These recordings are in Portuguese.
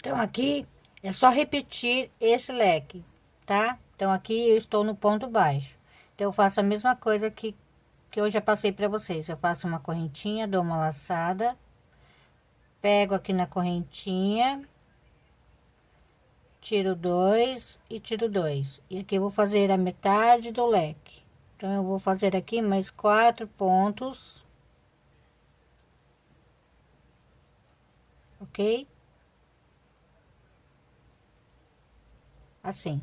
Então, aqui é só repetir esse leque, tá? Então, aqui eu estou no ponto baixo. Então, eu faço a mesma coisa que, que eu já passei para vocês. Eu faço uma correntinha, dou uma laçada, pego aqui na correntinha, tiro dois e tiro dois. E aqui eu vou fazer a metade do leque. Então, eu vou fazer aqui mais quatro pontos. Ok? Assim,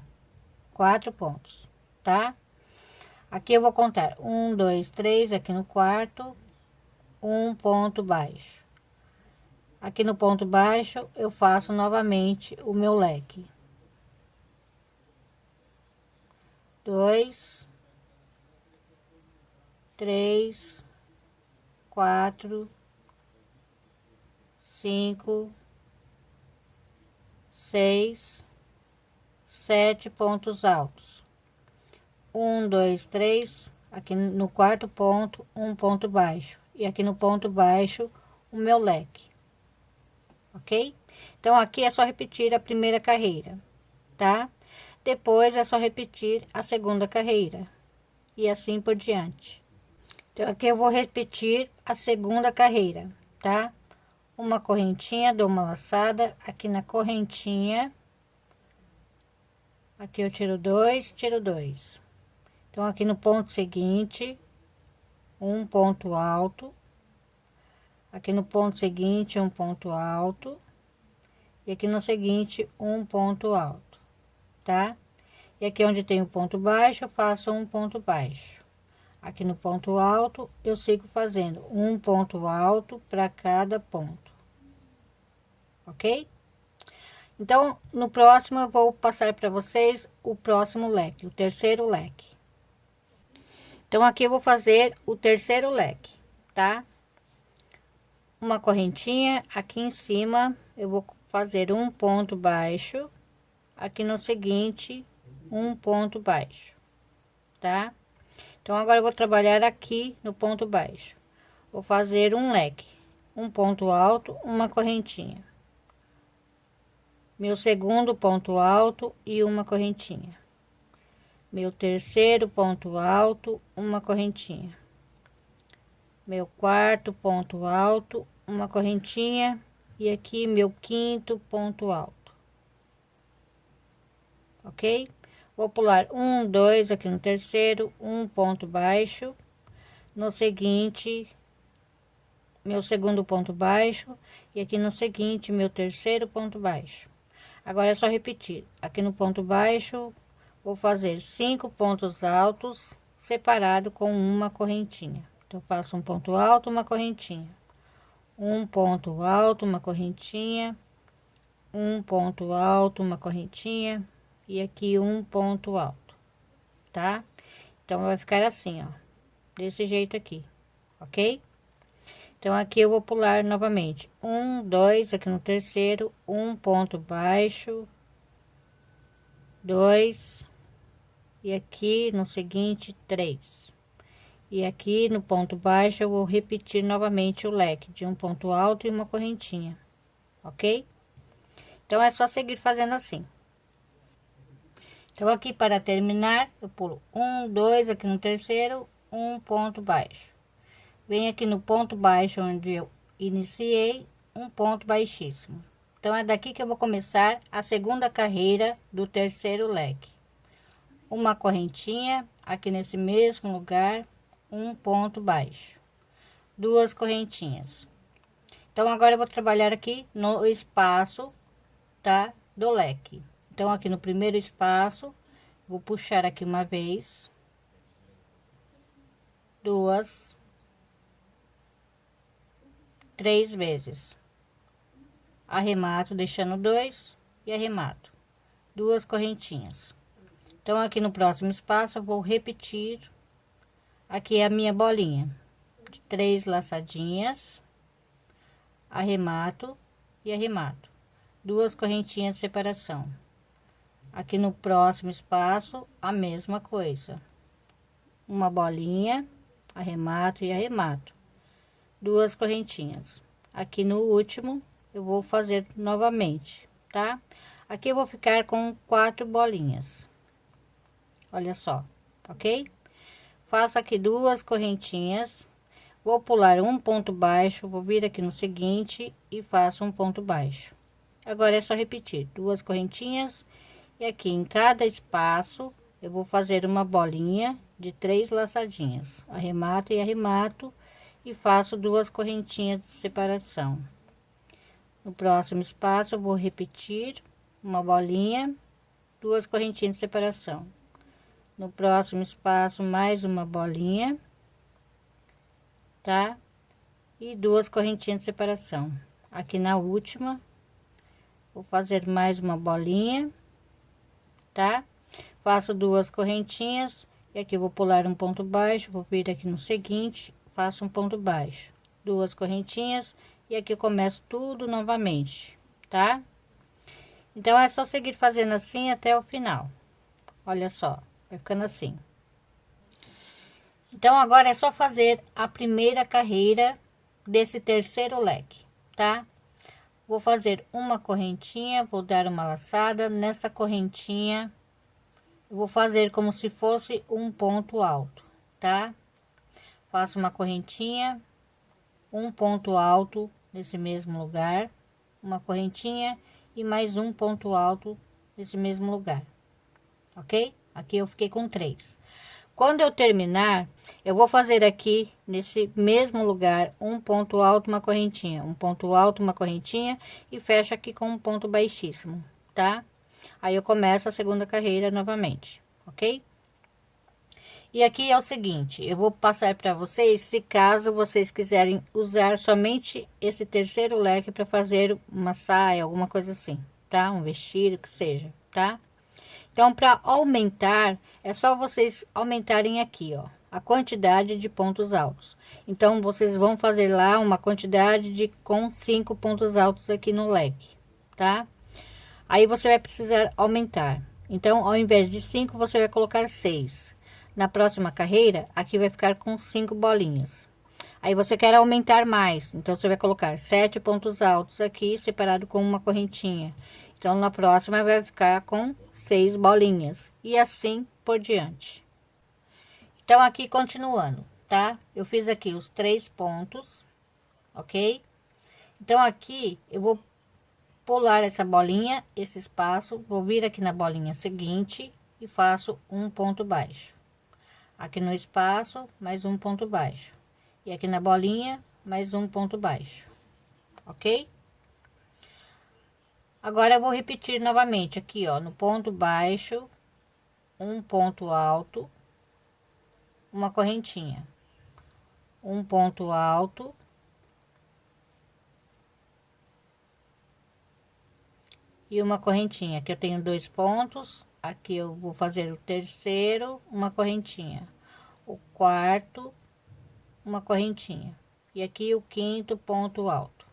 quatro pontos, tá? Aqui eu vou contar um, dois, três, aqui no quarto, um ponto baixo. Aqui no ponto baixo, eu faço novamente o meu leque. Dois, três, quatro, cinco, seis, sete pontos altos. Um, dois, três, aqui no quarto ponto, um ponto baixo. E aqui no ponto baixo, o meu leque. Ok? Então, aqui é só repetir a primeira carreira, tá? Depois é só repetir a segunda carreira. E assim por diante. Então, aqui eu vou repetir a segunda carreira, tá? Uma correntinha, dou uma laçada aqui na correntinha aqui eu tiro dois tiro dois. Então aqui no ponto seguinte um ponto alto. Aqui no ponto seguinte um ponto alto. E aqui no seguinte um ponto alto tá? E aqui onde tem o ponto baixo eu faço um ponto baixo. Aqui no ponto alto eu sigo fazendo um ponto alto para cada ponto. Ok então, no próximo eu vou passar para vocês o próximo leque, o terceiro leque. Então, aqui eu vou fazer o terceiro leque, tá? Uma correntinha aqui em cima, eu vou fazer um ponto baixo, aqui no seguinte, um ponto baixo, tá? Então, agora eu vou trabalhar aqui no ponto baixo. Vou fazer um leque, um ponto alto, uma correntinha meu segundo ponto alto e uma correntinha. Meu terceiro ponto alto uma correntinha. Meu quarto ponto alto uma correntinha. E aqui meu quinto ponto alto. Ok? Vou pular um dois aqui no terceiro um ponto baixo. No seguinte meu segundo ponto baixo. E aqui no seguinte meu terceiro ponto baixo Agora é só repetir. Aqui no ponto baixo, vou fazer cinco pontos altos separado com uma correntinha. Então, faço um ponto alto, uma correntinha. Um ponto alto, uma correntinha. Um ponto alto, uma correntinha. E aqui um ponto alto, tá? Então, vai ficar assim, ó. Desse jeito aqui, ok? Então, aqui eu vou pular novamente. Um, dois, aqui no terceiro, um ponto baixo, dois, e aqui no seguinte, três. E aqui no ponto baixo, eu vou repetir novamente o leque de um ponto alto e uma correntinha, ok? Então, é só seguir fazendo assim. Então, aqui para terminar, eu pulo um, dois, aqui no terceiro, um ponto baixo Vem aqui no ponto baixo onde eu iniciei um ponto baixíssimo. Então, é daqui que eu vou começar a segunda carreira do terceiro leque. Uma correntinha aqui nesse mesmo lugar, um ponto baixo. Duas correntinhas. Então, agora eu vou trabalhar aqui no espaço, tá? Do leque. Então, aqui no primeiro espaço, vou puxar aqui uma vez. Duas três vezes. Arremato deixando dois e arremato. Duas correntinhas. Então, aqui no próximo espaço, eu vou repetir. Aqui a minha bolinha. De três laçadinhas, arremato e arremato, duas correntinhas de separação. Aqui no próximo espaço, a mesma coisa, uma bolinha, arremato e arremato, duas correntinhas. Aqui no último, eu vou fazer novamente tá? Aqui eu vou ficar com quatro bolinhas. Olha só, ok? Faço aqui duas correntinhas, vou pular um ponto baixo, vou vir aqui no seguinte e faço um ponto baixo. Agora é só repetir duas correntinhas e aqui em cada espaço eu vou fazer uma bolinha de três laçadinhas. Arremato e arremato e faço duas correntinhas de separação. No próximo espaço eu vou repetir uma bolinha, duas correntinhas de separação. No próximo espaço mais uma bolinha, tá? E duas correntinhas de separação. Aqui na última, vou fazer mais uma bolinha, tá? Faço duas correntinhas e aqui vou pular um ponto baixo, vou vir aqui no seguinte faço um ponto baixo. Duas correntinhas e aqui eu começo tudo novamente tá? Então é só seguir fazendo assim até o final. Olha só vai ficando assim. Então agora é só fazer a primeira carreira desse terceiro leque tá? Vou fazer uma correntinha vou dar uma laçada. Nessa correntinha vou fazer como se fosse um ponto alto tá faço uma correntinha, um ponto alto nesse mesmo lugar, uma correntinha e mais um ponto alto nesse mesmo lugar, ok? Aqui eu fiquei com três. Quando eu terminar, eu vou fazer aqui nesse mesmo lugar um ponto alto, uma correntinha, um ponto alto, uma correntinha e fecho aqui com um ponto baixíssimo, tá? Aí eu começo a segunda carreira novamente, ok? E aqui é o seguinte, eu vou passar para vocês, se caso vocês quiserem usar somente esse terceiro leque para fazer uma saia, alguma coisa assim, tá? Um vestido, que seja, tá? Então, para aumentar, é só vocês aumentarem aqui, ó, a quantidade de pontos altos. Então, vocês vão fazer lá uma quantidade de com cinco pontos altos aqui no leque, tá? Aí você vai precisar aumentar. Então, ao invés de cinco, você vai colocar seis. Na próxima carreira, aqui vai ficar com cinco bolinhas. Aí você quer aumentar mais, então você vai colocar sete pontos altos aqui, separado com uma correntinha. Então, na próxima vai ficar com seis bolinhas e assim por diante. Então, aqui continuando, tá? Eu fiz aqui os três pontos, ok? Então, aqui eu vou pular essa bolinha, esse espaço, vou vir aqui na bolinha seguinte e faço um ponto baixo aqui no espaço mais um ponto baixo. E aqui na bolinha mais um ponto baixo. Ok? Agora eu vou repetir novamente aqui ó. No ponto baixo um ponto alto uma correntinha. Um ponto alto e uma correntinha que eu tenho dois pontos aqui eu vou fazer o terceiro uma correntinha. O quarto uma correntinha. E aqui o quinto ponto alto.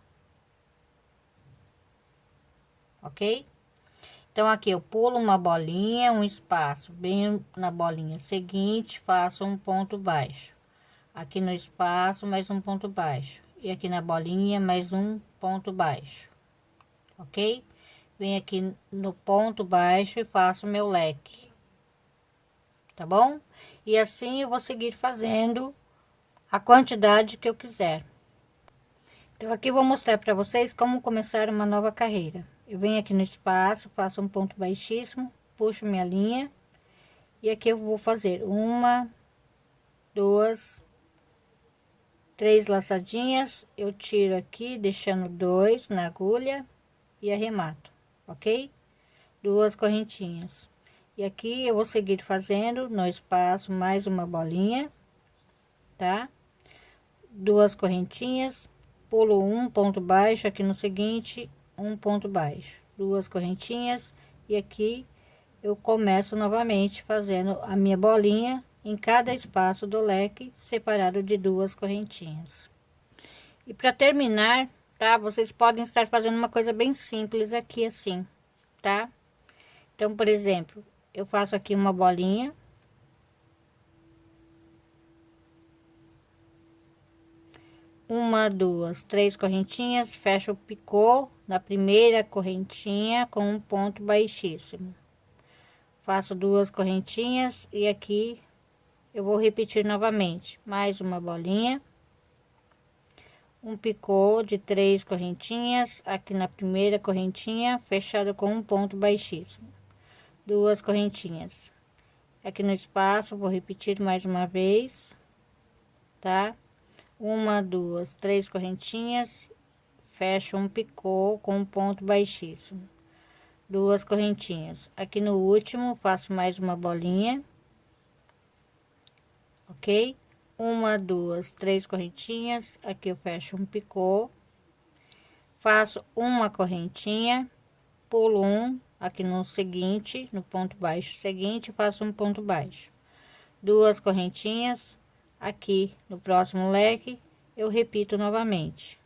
Ok? Então aqui eu pulo uma bolinha um espaço bem na bolinha seguinte faço um ponto baixo. Aqui no espaço mais um ponto baixo. E aqui na bolinha mais um ponto baixo. Ok venho aqui no ponto baixo e faço meu leque. Tá bom? E assim eu vou seguir fazendo a quantidade que eu quiser. Então aqui vou mostrar para vocês como começar uma nova carreira. Eu venho aqui no espaço faço um ponto baixíssimo puxo minha linha. E aqui eu vou fazer uma duas três laçadinhas. Eu tiro aqui deixando dois na agulha e arremato ok? Duas correntinhas. E aqui eu vou seguir fazendo no espaço mais uma bolinha, tá? Duas correntinhas, pulo um ponto baixo aqui no seguinte, um ponto baixo, duas correntinhas e aqui eu começo novamente fazendo a minha bolinha em cada espaço do leque separado de duas correntinhas. E para terminar, tá? Vocês podem estar fazendo uma coisa bem simples aqui assim, tá? Então, por exemplo, eu faço aqui uma bolinha. uma, duas, três correntinhas, fecha o picô na primeira correntinha com um ponto baixíssimo. Faço duas correntinhas e aqui eu vou repetir novamente, mais uma bolinha. Um picô de três correntinhas, aqui na primeira correntinha, fechado com um ponto baixíssimo. Duas correntinhas. Aqui no espaço, vou repetir mais uma vez, tá? uma, duas, três correntinhas, fecho um picô com um ponto baixíssimo, duas correntinhas. Aqui no último, faço mais uma bolinha, ok? Uma, duas, três correntinhas, aqui eu fecho um picô, faço uma correntinha, pulo um, aqui no seguinte, no ponto baixo seguinte, faço um ponto baixo, duas correntinhas, aqui no próximo leque eu repito novamente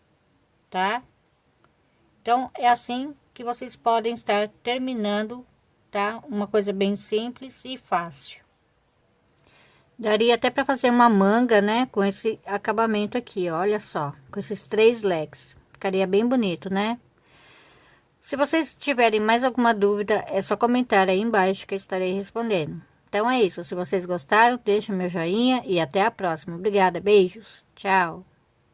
tá? Então é assim que vocês podem estar terminando tá? Uma coisa bem simples e fácil daria até para fazer uma manga né com esse acabamento aqui olha só com esses três leques ficaria bem bonito né se vocês tiverem mais alguma dúvida é só comentar aí embaixo que eu estarei respondendo então é isso. Se vocês gostaram, deixe meu joinha e até a próxima. Obrigada, beijos. Tchau.